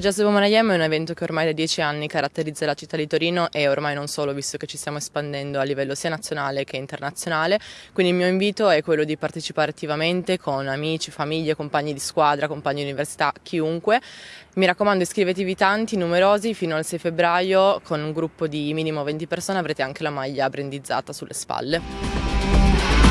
Jazz Woman I Am è un evento che ormai da dieci anni caratterizza la città di Torino e ormai non solo, visto che ci stiamo espandendo a livello sia nazionale che internazionale. Quindi il mio invito è quello di partecipare attivamente con amici, famiglie, compagni di squadra, compagni di università, chiunque. Mi raccomando iscrivetevi tanti, numerosi, fino al 6 febbraio con un gruppo di minimo 20 persone avrete anche la maglia brandizzata sulle spalle.